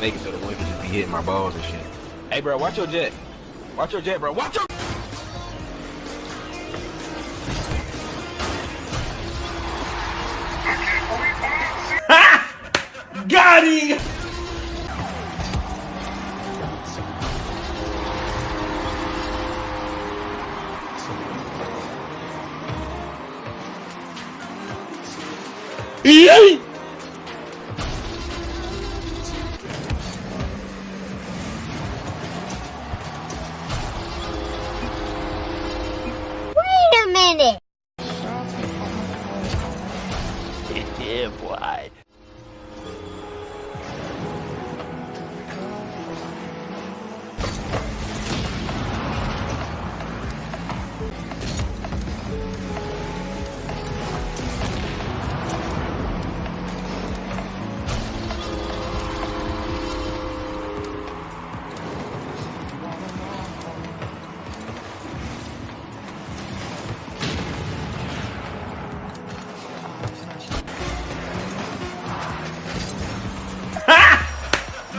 make it so the wind just be hitting my balls and shit. Hey, bro, watch your jet. Watch your jet, bro. Watch your. Got him! Yay! Minute. yeah, boy.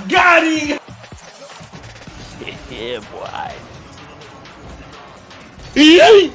Got him! yeah, boy. Yay!